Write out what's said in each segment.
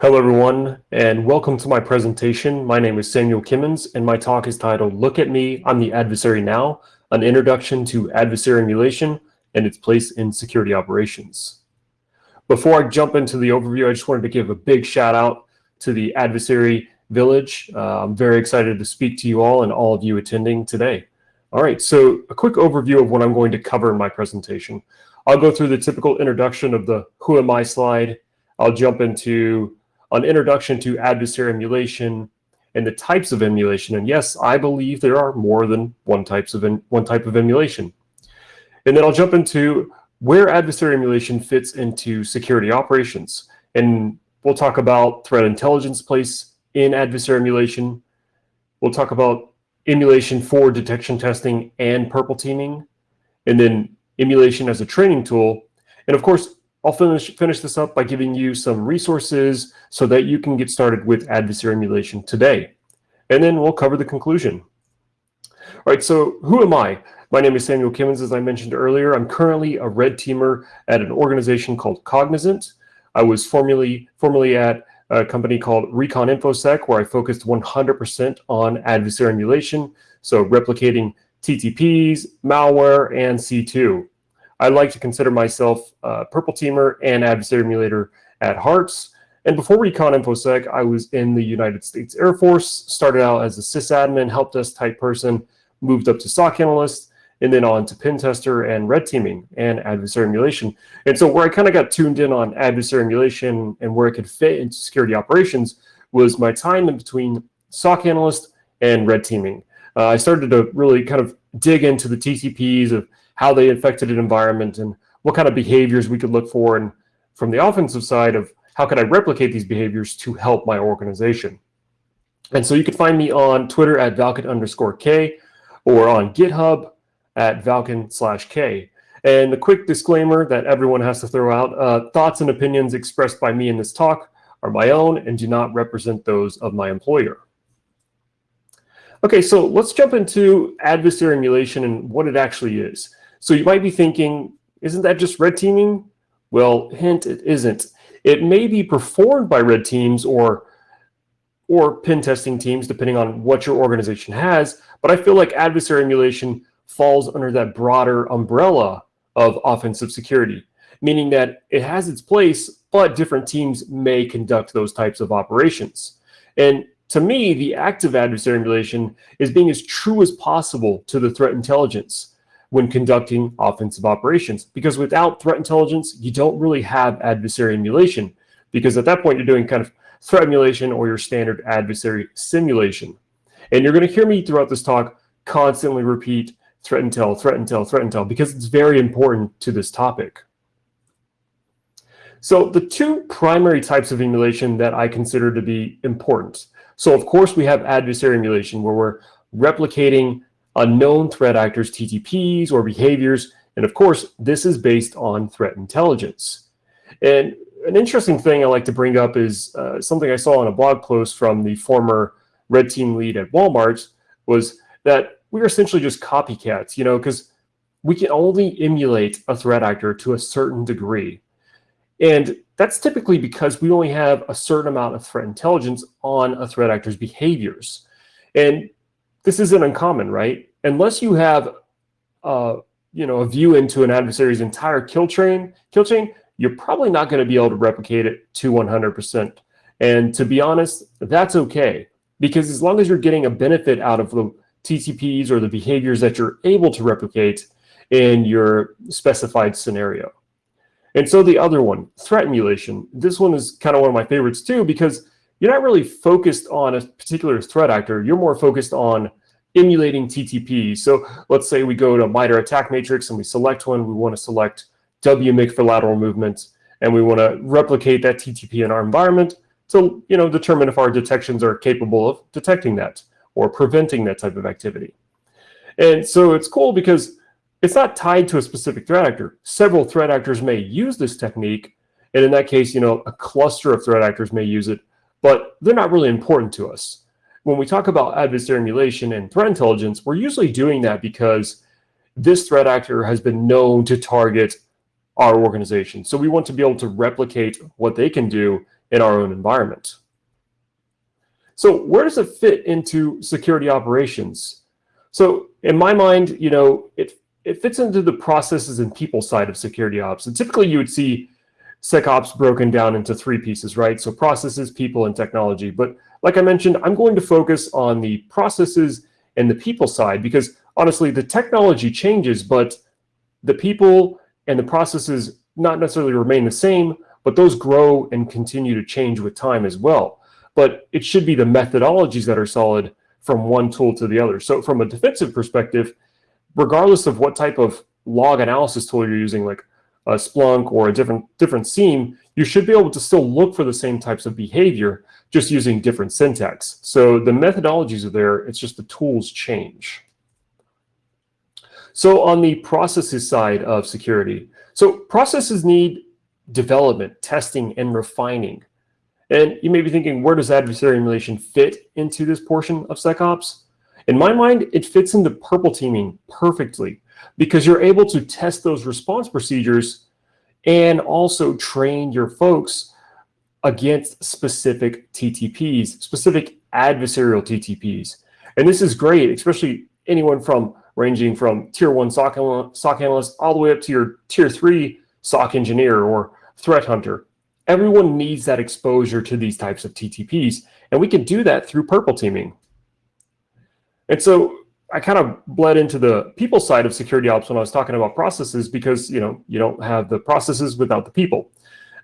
Hello, everyone, and welcome to my presentation. My name is Samuel Kimmins, and my talk is titled Look at Me, I'm the Adversary Now, an introduction to adversary emulation and its place in security operations. Before I jump into the overview, I just wanted to give a big shout out to the adversary village. Uh, I'm very excited to speak to you all and all of you attending today. All right, so a quick overview of what I'm going to cover in my presentation. I'll go through the typical introduction of the who am I slide. I'll jump into an introduction to adversary emulation and the types of emulation. And yes, I believe there are more than one types of one type of emulation. And then I'll jump into where adversary emulation fits into security operations. And we'll talk about threat intelligence place in adversary emulation. We'll talk about emulation for detection testing and purple teaming, and then emulation as a training tool. And of course, I'll finish, finish this up by giving you some resources so that you can get started with adversary emulation today. And then we'll cover the conclusion. All right, so who am I? My name is Samuel Kimmins, as I mentioned earlier. I'm currently a red teamer at an organization called Cognizant. I was formerly, formerly at a company called Recon InfoSec, where I focused 100% on adversary emulation, so replicating TTPs, malware, and C2. I like to consider myself a purple teamer and adversary emulator at Hearts. And before Recon InfoSec, I was in the United States Air Force, started out as a sysadmin, help desk type person, moved up to SOC analyst, and then on to pen tester and red teaming and adversary emulation. And so where I kind of got tuned in on adversary emulation and where it could fit into security operations was my time in between SOC analyst and red teaming. Uh, I started to really kind of dig into the TTPs of how they affected an environment and what kind of behaviors we could look for. And from the offensive side of how could I replicate these behaviors to help my organization. And so you can find me on Twitter at Valken underscore K or on GitHub at Valken slash K. And the quick disclaimer that everyone has to throw out, uh, thoughts and opinions expressed by me in this talk are my own and do not represent those of my employer. Okay, so let's jump into adversary emulation and what it actually is. So you might be thinking, isn't that just red teaming? Well, hint, it isn't. It may be performed by red teams or or pen testing teams, depending on what your organization has. But I feel like adversary emulation falls under that broader umbrella of offensive security, meaning that it has its place, but different teams may conduct those types of operations. And to me, the active adversary emulation is being as true as possible to the threat intelligence when conducting offensive operations. Because without threat intelligence, you don't really have adversary emulation. Because at that point, you're doing kind of threat emulation or your standard adversary simulation. And you're going to hear me throughout this talk constantly repeat threat intel, threat intel, threat intel, because it's very important to this topic. So the two primary types of emulation that I consider to be important. So of course, we have adversary emulation, where we're replicating unknown threat actors, TTPs, or behaviors. And of course, this is based on threat intelligence. And an interesting thing I like to bring up is uh, something I saw on a blog post from the former red team lead at Walmart was that we are essentially just copycats, you know, because we can only emulate a threat actor to a certain degree. And that's typically because we only have a certain amount of threat intelligence on a threat actor's behaviors. And this isn't uncommon, right? Unless you have, uh, you know, a view into an adversary's entire kill chain, kill chain, you're probably not going to be able to replicate it to 100%. And to be honest, that's okay. Because as long as you're getting a benefit out of the TTPs or the behaviors that you're able to replicate in your specified scenario. And so the other one, threat emulation. This one is kind of one of my favorites too, because you're not really focused on a particular threat actor. You're more focused on emulating TTP. So let's say we go to MITRE ATT&CK matrix and we select one. We want to select WMIC for lateral movement, and we want to replicate that TTP in our environment to you know, determine if our detections are capable of detecting that or preventing that type of activity. And so it's cool because it's not tied to a specific threat actor. Several threat actors may use this technique, and in that case, you know, a cluster of threat actors may use it, but they're not really important to us. When we talk about adversary emulation and threat intelligence, we're usually doing that because this threat actor has been known to target our organization. So we want to be able to replicate what they can do in our own environment. So where does it fit into security operations? So in my mind, you know, it, it fits into the processes and people side of security ops. And typically you would see SecOps broken down into three pieces, right? So processes, people, and technology. But like I mentioned, I'm going to focus on the processes and the people side because honestly, the technology changes, but the people and the processes not necessarily remain the same, but those grow and continue to change with time as well. But it should be the methodologies that are solid from one tool to the other. So from a defensive perspective, regardless of what type of log analysis tool you're using, like a Splunk or a different different SIEM, you should be able to still look for the same types of behavior, just using different syntax. So the methodologies are there, it's just the tools change. So on the processes side of security, so processes need development, testing, and refining. And you may be thinking, where does adversary emulation fit into this portion of SecOps? In my mind, it fits into purple teaming perfectly because you're able to test those response procedures and also train your folks against specific TTPs, specific adversarial TTPs. And this is great, especially anyone from ranging from tier one SOC, SOC analyst all the way up to your tier three SOC engineer or threat hunter. Everyone needs that exposure to these types of TTPs, and we can do that through purple teaming. And so I kind of bled into the people side of security ops when I was talking about processes because, you know, you don't have the processes without the people.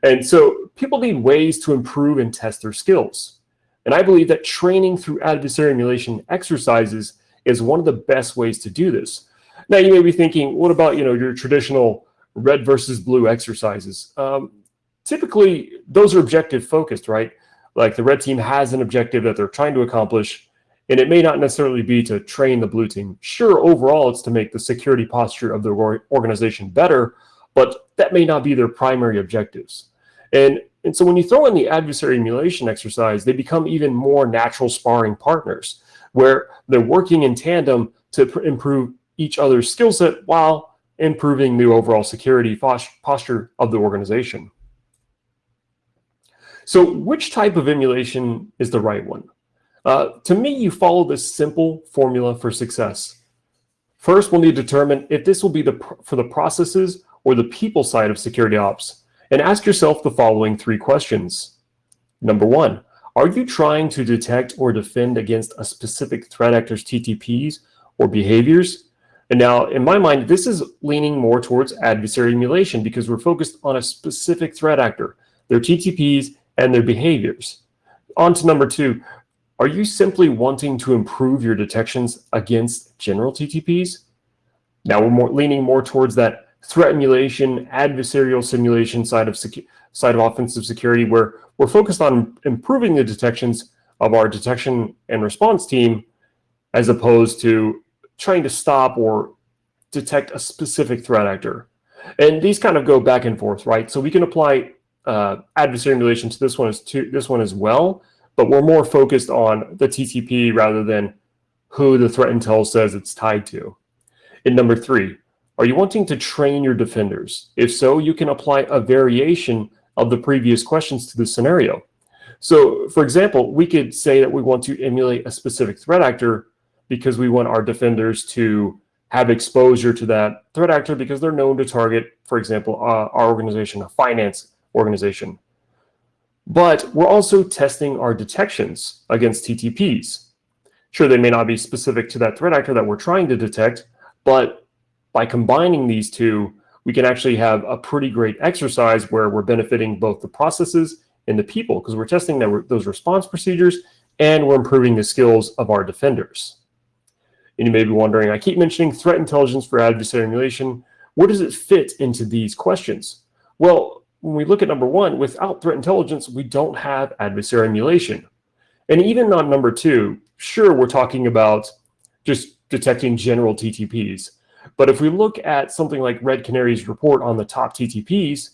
And so people need ways to improve and test their skills. And I believe that training through adversary emulation exercises is one of the best ways to do this. Now you may be thinking, what about you know your traditional red versus blue exercises? Um, typically, those are objective focused, right? Like the red team has an objective that they're trying to accomplish, and it may not necessarily be to train the blue team. Sure, overall, it's to make the security posture of the organization better, but that may not be their primary objectives. And, and so when you throw in the adversary emulation exercise, they become even more natural sparring partners where they're working in tandem to improve each other's skill set while improving the overall security posture of the organization. So which type of emulation is the right one? Uh, to me, you follow this simple formula for success. First, we'll need to determine if this will be the for the processes or the people side of security ops. And ask yourself the following three questions. Number one, are you trying to detect or defend against a specific threat actor's TTPs or behaviors? And now, in my mind, this is leaning more towards adversary emulation because we're focused on a specific threat actor, their TTPs, and their behaviors. On to number two, are you simply wanting to improve your detections against general TTPs? Now we're more, leaning more towards that threat emulation, adversarial simulation side of side of offensive security, where we're focused on improving the detections of our detection and response team as opposed to trying to stop or detect a specific threat actor. And these kind of go back and forth, right? So we can apply uh, adversary emulation to this one as to this one as well, but we're more focused on the TTP rather than who the threat intel says it's tied to. And number three, are you wanting to train your defenders? If so, you can apply a variation of the previous questions to the scenario. So for example, we could say that we want to emulate a specific threat actor because we want our defenders to have exposure to that threat actor because they're known to target, for example, uh, our organization, a finance organization. But we're also testing our detections against TTPs. Sure, they may not be specific to that threat actor that we're trying to detect, but by combining these two, we can actually have a pretty great exercise where we're benefiting both the processes and the people because we're testing that, those response procedures and we're improving the skills of our defenders. And you may be wondering, I keep mentioning threat intelligence for adversary emulation. Where does it fit into these questions? Well, when we look at number one, without threat intelligence, we don't have adversary emulation. And even on number two, sure, we're talking about just detecting general TTPs. But if we look at something like Red Canary's report on the top TTPs,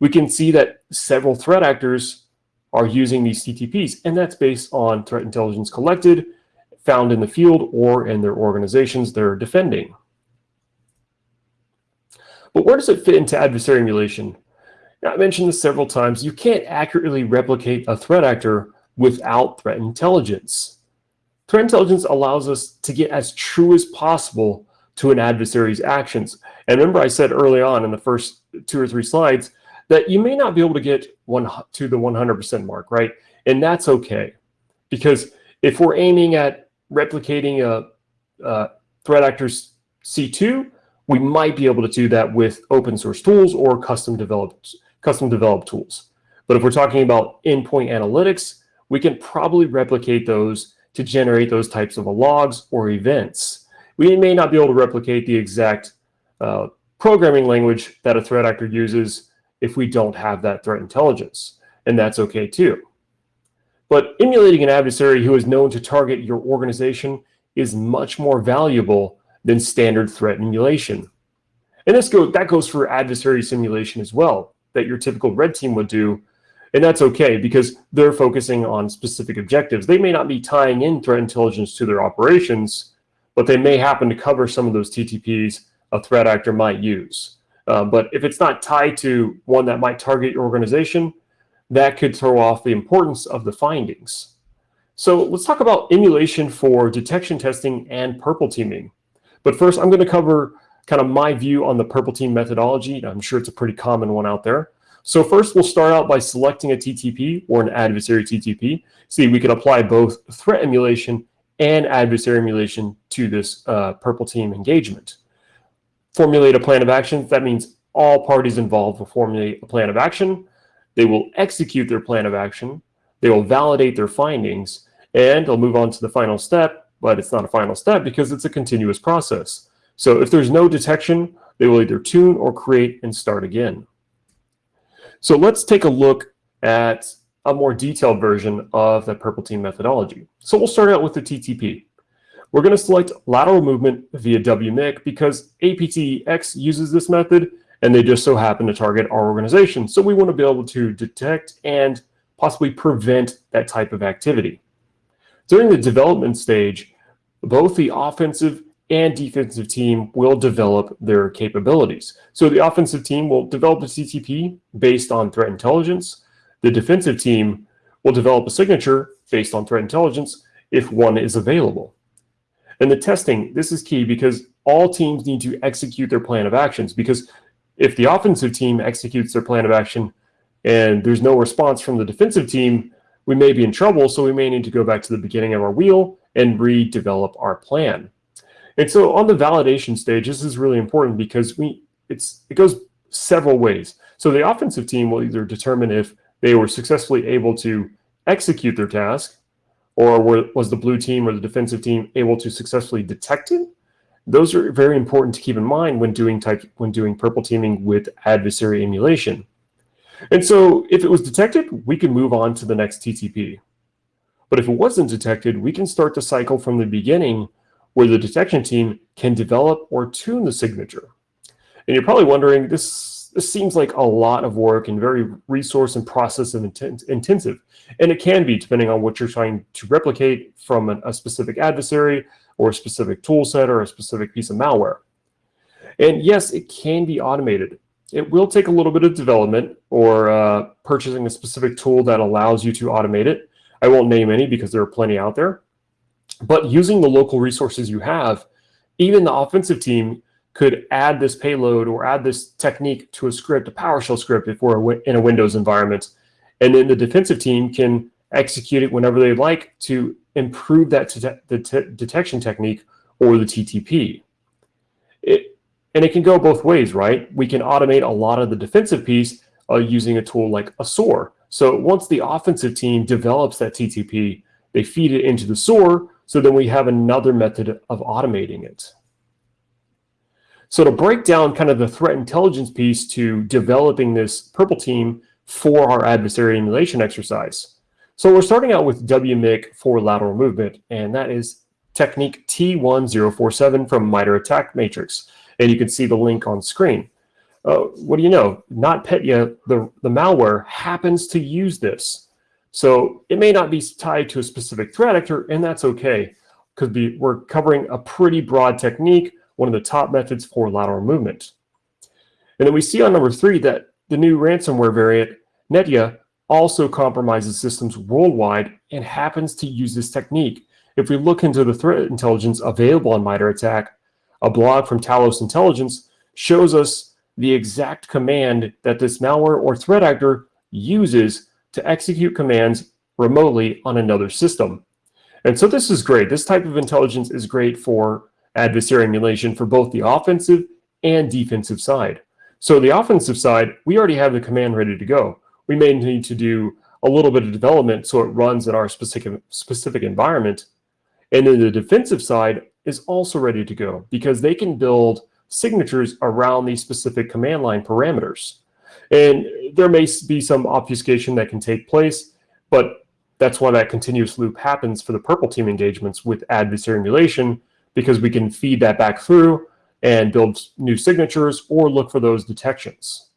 we can see that several threat actors are using these TTPs, and that's based on threat intelligence collected, found in the field, or in their organizations they're defending. But where does it fit into adversary emulation? Now, I mentioned this several times. You can't accurately replicate a threat actor without threat intelligence. Threat intelligence allows us to get as true as possible to an adversary's actions. And remember I said early on in the first two or three slides that you may not be able to get one to the 100% mark, right? And that's okay. Because if we're aiming at replicating a, a threat actor's C2, we might be able to do that with open source tools or custom developed, custom developed tools. But if we're talking about endpoint analytics, we can probably replicate those to generate those types of logs or events. We may not be able to replicate the exact uh, programming language that a threat actor uses if we don't have that threat intelligence, and that's okay too. But emulating an adversary who is known to target your organization is much more valuable than standard threat emulation. And this go, that goes for adversary simulation as well, that your typical red team would do. And that's okay because they're focusing on specific objectives. They may not be tying in threat intelligence to their operations, but they may happen to cover some of those TTPs a threat actor might use. Uh, but if it's not tied to one that might target your organization, that could throw off the importance of the findings. So let's talk about emulation for detection testing and purple teaming. But first, I'm going to cover kind of my view on the purple team methodology. I'm sure it's a pretty common one out there. So first, we'll start out by selecting a TTP or an adversary TTP. See, we can apply both threat emulation and adversary emulation to this uh, purple team engagement. Formulate a plan of action. That means all parties involved will formulate a plan of action. They will execute their plan of action. They will validate their findings, and they'll move on to the final step, but it's not a final step because it's a continuous process. So if there's no detection, they will either tune or create and start again. So let's take a look at a more detailed version of the purple team methodology. So we'll start out with the TTP. We're going to select lateral movement via WMIC because APTX uses this method and they just so happen to target our organization. So we want to be able to detect and possibly prevent that type of activity. During the development stage, both the offensive and defensive team will develop their capabilities. So the offensive team will develop a TTP based on threat intelligence. The defensive team will develop a signature based on threat intelligence if one is available. And the testing, this is key because all teams need to execute their plan of actions because if the offensive team executes their plan of action and there's no response from the defensive team, we may be in trouble. So we may need to go back to the beginning of our wheel and redevelop our plan. And so on the validation stage, this is really important because we it's it goes several ways. So the offensive team will either determine if they were successfully able to execute their task, or were, was the blue team or the defensive team able to successfully detect it? Those are very important to keep in mind when doing type when doing purple teaming with adversary emulation. And so if it was detected, we can move on to the next TTP. But if it wasn't detected, we can start the cycle from the beginning where the detection team can develop or tune the signature. And you're probably wondering, this, this seems like a lot of work and very resource and process intensive. And it can be, depending on what you're trying to replicate from an, a specific adversary or a specific tool set or a specific piece of malware. And yes, it can be automated. It will take a little bit of development or uh, purchasing a specific tool that allows you to automate it. I won't name any because there are plenty out there. But using the local resources you have, even the offensive team could add this payload or add this technique to a script, a PowerShell script, if we're in a Windows environment. And then the defensive team can execute it whenever they like to improve that the detection technique or the TTP. It, and it can go both ways, right? We can automate a lot of the defensive piece uh, using a tool like a SOAR. So once the offensive team develops that TTP, they feed it into the SOAR, so then we have another method of automating it. So to break down kind of the threat intelligence piece to developing this purple team for our adversary emulation exercise. So we're starting out with WMIC for lateral movement, and that is technique T1047 from MITRE ATT&CK Matrix. And you can see the link on screen uh, what do you know? NotPetya, the, the malware, happens to use this. So it may not be tied to a specific threat actor, and that's okay, because we're covering a pretty broad technique, one of the top methods for lateral movement. And then we see on number three that the new ransomware variant, Netia, also compromises systems worldwide and happens to use this technique. If we look into the threat intelligence available on MITRE ATT&CK, a blog from Talos Intelligence shows us the exact command that this malware or threat actor uses to execute commands remotely on another system. And so this is great. This type of intelligence is great for adversary emulation for both the offensive and defensive side. So the offensive side, we already have the command ready to go. We may need to do a little bit of development so it runs in our specific, specific environment. And then the defensive side is also ready to go because they can build signatures around these specific command line parameters. And there may be some obfuscation that can take place, but that's why that continuous loop happens for the purple team engagements with adversary emulation, because we can feed that back through and build new signatures or look for those detections.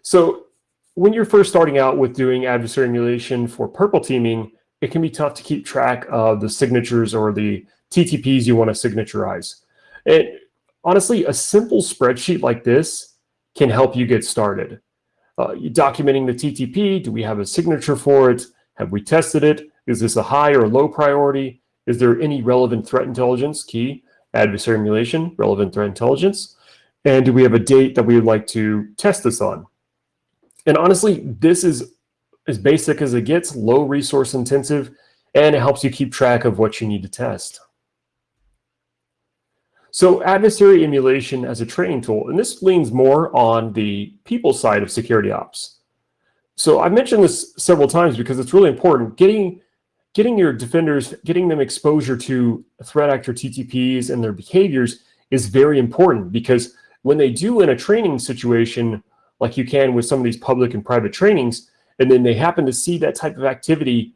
So when you're first starting out with doing adversary emulation for purple teaming, it can be tough to keep track of the signatures or the TTPs you want to signaturize. And honestly, a simple spreadsheet like this can help you get started. Uh, documenting the TTP, do we have a signature for it? Have we tested it? Is this a high or low priority? Is there any relevant threat intelligence? Key, adversary emulation, relevant threat intelligence. And do we have a date that we would like to test this on? And honestly, this is as basic as it gets, low resource intensive, and it helps you keep track of what you need to test. So adversary emulation as a training tool, and this leans more on the people side of security ops. So I've mentioned this several times because it's really important. Getting, getting your defenders, getting them exposure to threat actor TTPs and their behaviors is very important because when they do in a training situation, like you can with some of these public and private trainings, and then they happen to see that type of activity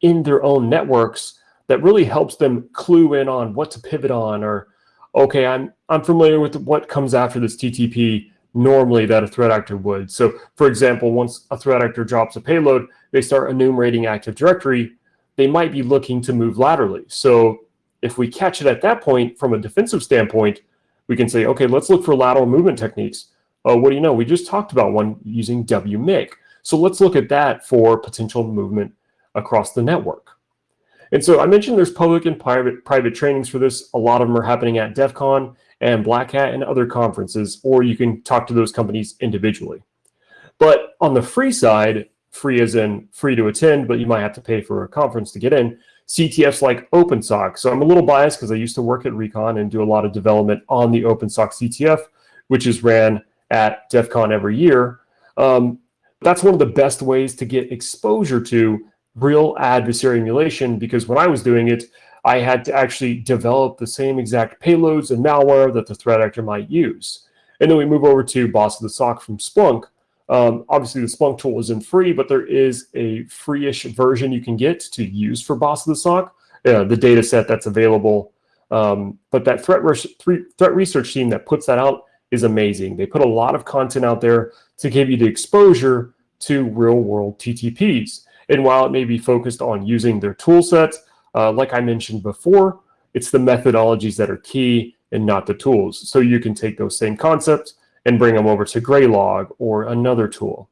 in their own networks that really helps them clue in on what to pivot on or okay i'm i'm familiar with what comes after this ttp normally that a threat actor would. So for example once a threat actor drops a payload they start enumerating active directory they might be looking to move laterally. So if we catch it at that point from a defensive standpoint we can say okay let's look for lateral movement techniques. Oh what do you know? We just talked about one using wmic so let's look at that for potential movement across the network. And so I mentioned there's public and private, private trainings for this. A lot of them are happening at DEF CON and Black Hat and other conferences, or you can talk to those companies individually. But on the free side, free as in free to attend, but you might have to pay for a conference to get in, CTFs like OpenSOC. So I'm a little biased because I used to work at Recon and do a lot of development on the OpenSOC CTF, which is ran at DEF CON every year. Um, that's one of the best ways to get exposure to real adversary emulation because when I was doing it, I had to actually develop the same exact payloads and malware that the threat actor might use. And then we move over to Boss of the SOC from Splunk. Um, obviously, the Splunk tool isn't free, but there is a free-ish version you can get to use for Boss of the SOC, uh, the data set that's available. Um, but that threat, threat research team that puts that out is amazing. They put a lot of content out there to give you the exposure to real world TTPs. And while it may be focused on using their tool sets, uh, like I mentioned before, it's the methodologies that are key and not the tools. So you can take those same concepts and bring them over to Graylog or another tool.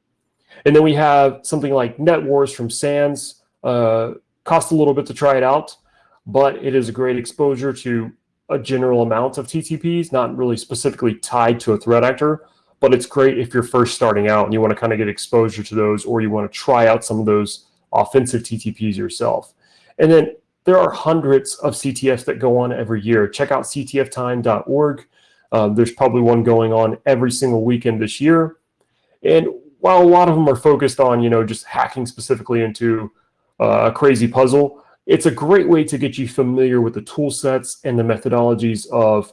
And then we have something like NetWars from SANS. Uh, cost a little bit to try it out, but it is a great exposure to a general amount of TTPs, not really specifically tied to a threat actor, but it's great if you're first starting out and you want to kind of get exposure to those or you want to try out some of those offensive TTPs yourself. And then there are hundreds of CTFs that go on every year. Check out ctftime.org. Um, there's probably one going on every single weekend this year. And while a lot of them are focused on, you know, just hacking specifically into uh, a crazy puzzle, it's a great way to get you familiar with the tool sets and the methodologies of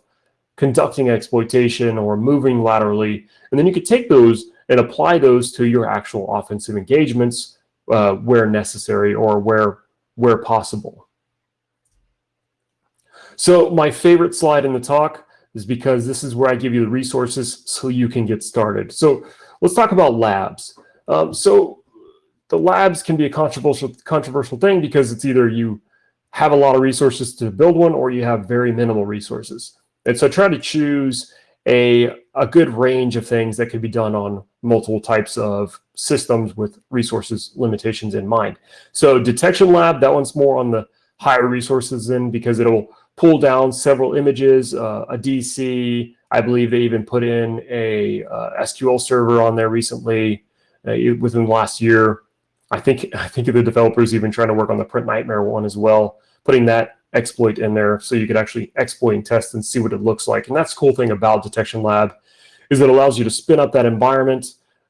conducting exploitation or moving laterally. And then you could take those and apply those to your actual offensive engagements uh, where necessary or where, where possible. So my favorite slide in the talk is because this is where I give you the resources so you can get started. So let's talk about labs. Um, so the labs can be a controversial controversial thing because it's either you have a lot of resources to build one or you have very minimal resources. And so try to choose a, a good range of things that could be done on multiple types of systems with resources limitations in mind. So detection lab, that one's more on the higher resources in because it'll pull down several images, uh, a DC. I believe they even put in a uh, SQL server on there recently uh, within the last year. I think I think the developers even trying to work on the print nightmare one as well, putting that exploit in there so you could actually exploit and test and see what it looks like. And that's the cool thing about Detection Lab is it allows you to spin up that environment,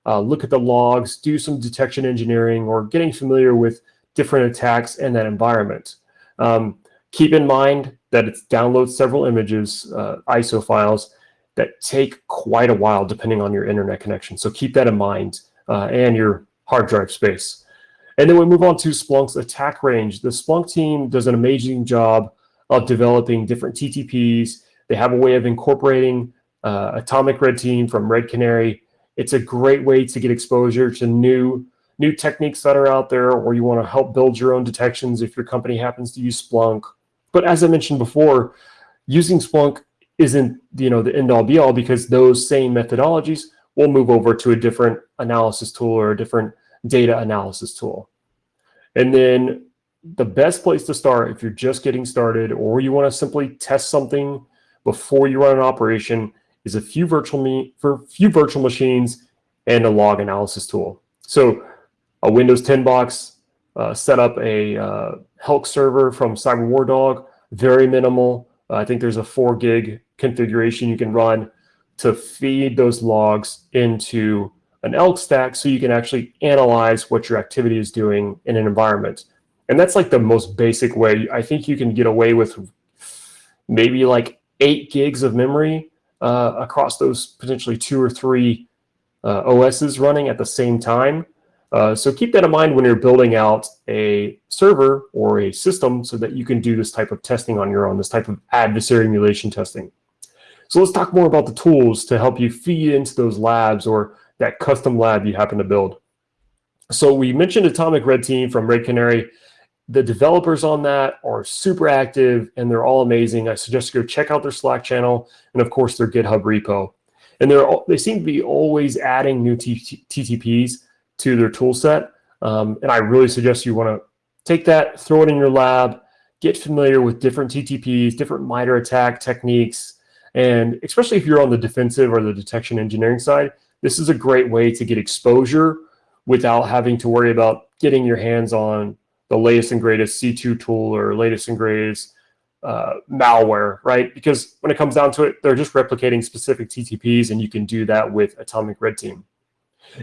uh, look at the logs, do some detection engineering or getting familiar with different attacks in that environment. Um, keep in mind that it downloads several images, uh, ISO files, that take quite a while depending on your internet connection. So keep that in mind uh, and your hard drive space. And then we move on to Splunk's attack range. The Splunk team does an amazing job of developing different TTPs. They have a way of incorporating uh, Atomic Red Team from Red Canary. It's a great way to get exposure to new new techniques that are out there, or you want to help build your own detections if your company happens to use Splunk. But as I mentioned before, using Splunk isn't you know the end all be all because those same methodologies will move over to a different analysis tool or a different data analysis tool. And then the best place to start if you're just getting started or you want to simply test something before you run an operation is a few virtual me for few virtual machines and a log analysis tool. So a Windows 10 box, uh, set up a uh, Helk server from CyberWarDog, very minimal. Uh, I think there's a four gig configuration you can run to feed those logs into an ELK stack so you can actually analyze what your activity is doing in an environment. And that's like the most basic way. I think you can get away with maybe like eight gigs of memory uh, across those potentially two or three uh, OSs running at the same time. Uh, so keep that in mind when you're building out a server or a system so that you can do this type of testing on your own, this type of adversary emulation testing. So let's talk more about the tools to help you feed into those labs or that custom lab you happen to build. So we mentioned Atomic Red Team from Red Canary. The developers on that are super active and they're all amazing. I suggest you go check out their Slack channel and of course their GitHub repo. And they're they seem to be always adding new TTPs to their tool set. Um, and I really suggest you want to take that, throw it in your lab, get familiar with different TTPs, different MITRE ATT&CK techniques, and especially if you're on the defensive or the detection engineering side, this is a great way to get exposure without having to worry about getting your hands on the latest and greatest C2 tool or latest and greatest uh, malware, right? Because when it comes down to it, they're just replicating specific TTPs and you can do that with Atomic Red Team.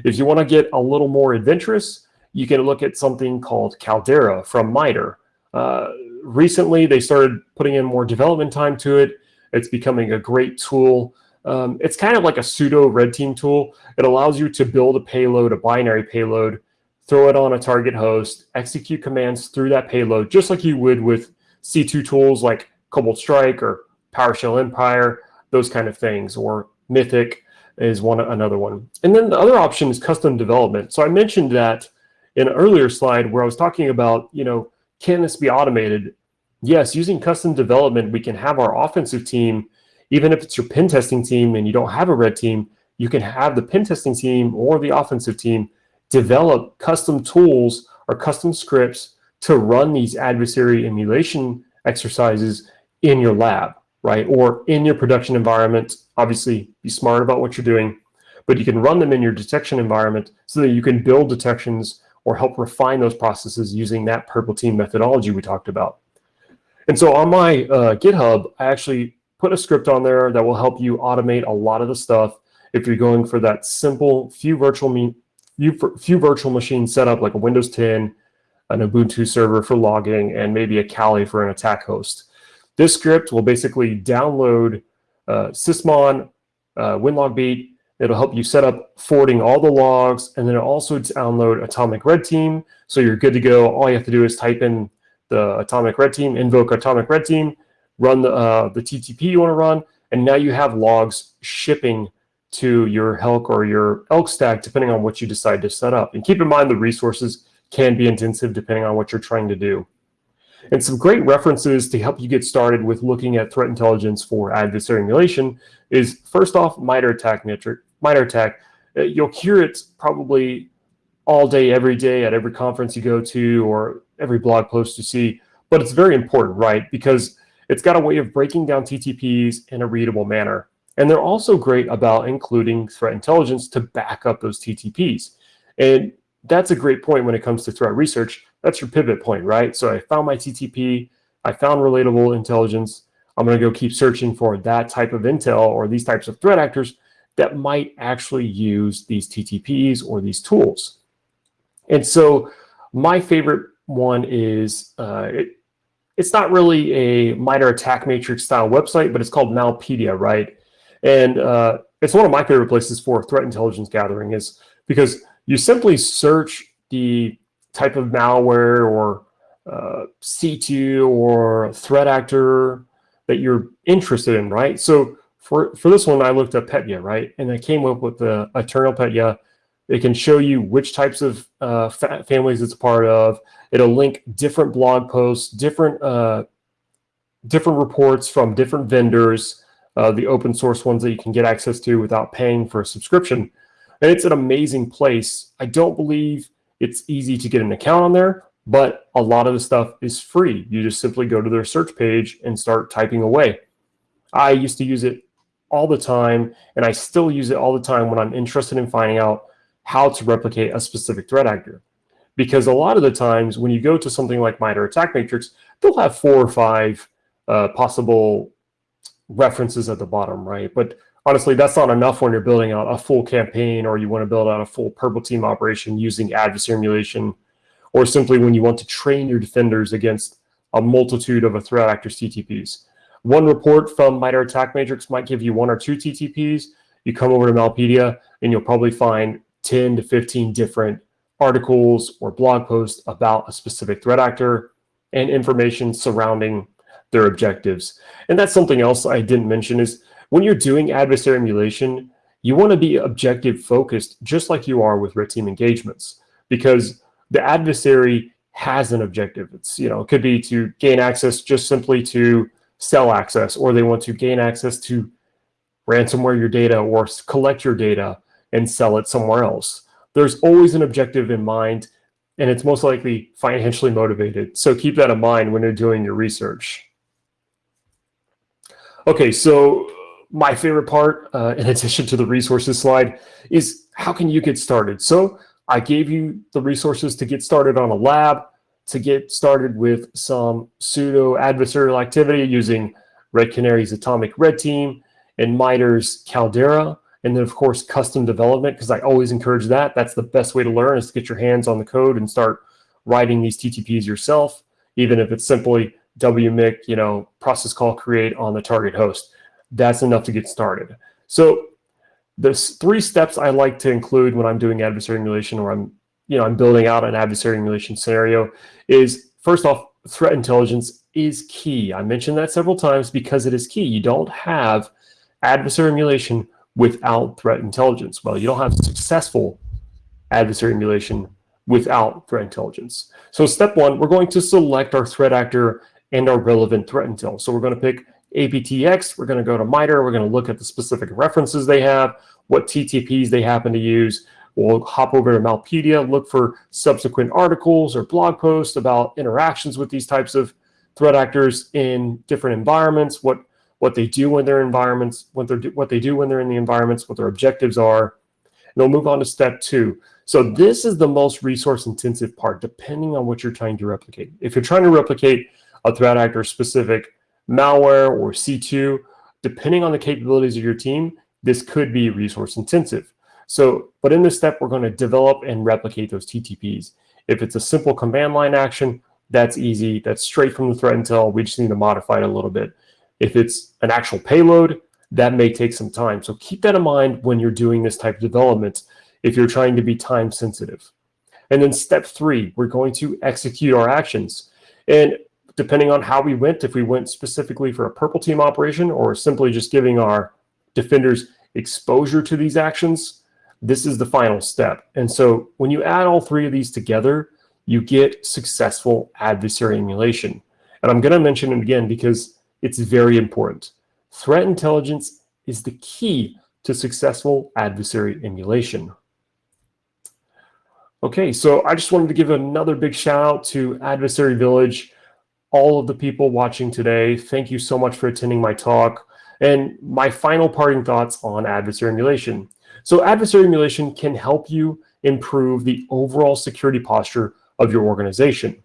If you want to get a little more adventurous, you can look at something called Caldera from MITRE. Uh, recently, they started putting in more development time to it. It's becoming a great tool um, it's kind of like a pseudo red team tool. It allows you to build a payload, a binary payload, throw it on a target host, execute commands through that payload, just like you would with C2 tools like Cobalt Strike or PowerShell Empire, those kind of things, or Mythic is one another one. And then the other option is custom development. So I mentioned that in an earlier slide where I was talking about, you know, can this be automated? Yes, using custom development, we can have our offensive team even if it's your pen testing team and you don't have a red team, you can have the pen testing team or the offensive team develop custom tools or custom scripts to run these adversary emulation exercises in your lab, right? Or in your production environment. Obviously, be smart about what you're doing, but you can run them in your detection environment so that you can build detections or help refine those processes using that purple team methodology we talked about. And so on my uh, GitHub, I actually put a script on there that will help you automate a lot of the stuff if you're going for that simple few virtual few, few virtual machine setup like a Windows 10, an Ubuntu server for logging, and maybe a Kali for an attack host. This script will basically download uh, Sysmon, uh, WinLogBeat. It'll help you set up forwarding all the logs, and then also download Atomic Red Team. So you're good to go. All you have to do is type in the Atomic Red Team, invoke Atomic Red Team, run the, uh, the TTP you want to run, and now you have logs shipping to your Helk or your ELK stack, depending on what you decide to set up. And keep in mind the resources can be intensive depending on what you're trying to do. And some great references to help you get started with looking at threat intelligence for adversary emulation is first off, MITRE ATT&CK Matrix, MITRE ATT&CK. Uh, you'll hear it probably all day, every day at every conference you go to or every blog post you see, but it's very important, right? Because it's got a way of breaking down TTPs in a readable manner. And they're also great about including threat intelligence to back up those TTPs. And that's a great point when it comes to threat research. That's your pivot point, right? So I found my TTP, I found relatable intelligence. I'm going to go keep searching for that type of intel or these types of threat actors that might actually use these TTPs or these tools. And so my favorite one is, uh, it, it's not really a MITRE ATT&CK matrix style website, but it's called Malpedia, right? And uh, it's one of my favorite places for threat intelligence gathering is because you simply search the type of malware or uh, C2 or threat actor that you're interested in, right? So for, for this one, I looked up Petya, right? And I came up with the Eternal Petya. It can show you which types of uh, fa families it's part of. It'll link different blog posts, different uh, different reports from different vendors, uh, the open source ones that you can get access to without paying for a subscription. And it's an amazing place. I don't believe it's easy to get an account on there, but a lot of the stuff is free. You just simply go to their search page and start typing away. I used to use it all the time, and I still use it all the time when I'm interested in finding out how to replicate a specific threat actor. Because a lot of the times when you go to something like MITRE ATT&CK Matrix, they'll have four or five uh, possible references at the bottom, right? But honestly, that's not enough when you're building out a full campaign or you want to build out a full purple team operation using adversary emulation, or simply when you want to train your defenders against a multitude of a threat actor's TTPs. One report from MITRE ATT&CK Matrix might give you one or two TTPs. You come over to Malpedia and you'll probably find 10 to 15 different articles or blog posts about a specific threat actor and information surrounding their objectives. And that's something else I didn't mention is when you're doing adversary emulation, you want to be objective focused, just like you are with red team engagements, because the adversary has an objective. It's, you know, it could be to gain access just simply to sell access, or they want to gain access to ransomware your data or collect your data and sell it somewhere else. There's always an objective in mind, and it's most likely financially motivated. So keep that in mind when you're doing your research. Okay, so my favorite part, uh, in addition to the resources slide, is how can you get started? So I gave you the resources to get started on a lab, to get started with some pseudo adversarial activity using Red Canary's Atomic Red Team and MITRE's Caldera, and then of course custom development, because I always encourage that. That's the best way to learn is to get your hands on the code and start writing these TTPs yourself, even if it's simply WMIC, you know, process call create on the target host. That's enough to get started. So there's three steps I like to include when I'm doing adversary emulation or I'm, you know, I'm building out an adversary emulation scenario is first off, threat intelligence is key. I mentioned that several times because it is key. You don't have adversary emulation without threat intelligence. Well, you don't have successful adversary emulation without threat intelligence. So step one, we're going to select our threat actor and our relevant threat intel. So we're going to pick APTX, we're going to go to MITRE, we're going to look at the specific references they have, what TTPs they happen to use. We'll hop over to Malpedia, look for subsequent articles or blog posts about interactions with these types of threat actors in different environments, what what they do when they're environments, what they what they do when they're in the environments, what their objectives are. And they'll move on to step two. So this is the most resource intensive part, depending on what you're trying to replicate. If you're trying to replicate a threat actor specific malware or C2, depending on the capabilities of your team, this could be resource intensive. So, but in this step, we're going to develop and replicate those TTPs. If it's a simple command line action, that's easy. That's straight from the threat intel. We just need to modify it a little bit. If it's an actual payload, that may take some time. So keep that in mind when you're doing this type of development if you're trying to be time sensitive. And then step three, we're going to execute our actions. And depending on how we went, if we went specifically for a purple team operation or simply just giving our defenders exposure to these actions, this is the final step. And so when you add all three of these together, you get successful adversary emulation. And I'm going to mention it again because it's very important. Threat intelligence is the key to successful adversary emulation. Okay, so I just wanted to give another big shout out to Adversary Village, all of the people watching today. Thank you so much for attending my talk. And my final parting thoughts on adversary emulation. So adversary emulation can help you improve the overall security posture of your organization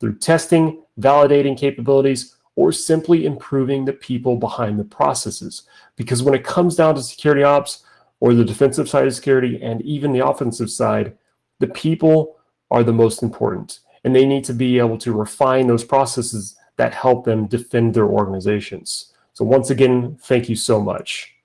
through testing, validating capabilities, or simply improving the people behind the processes. Because when it comes down to security ops or the defensive side of security and even the offensive side, the people are the most important. And they need to be able to refine those processes that help them defend their organizations. So once again, thank you so much.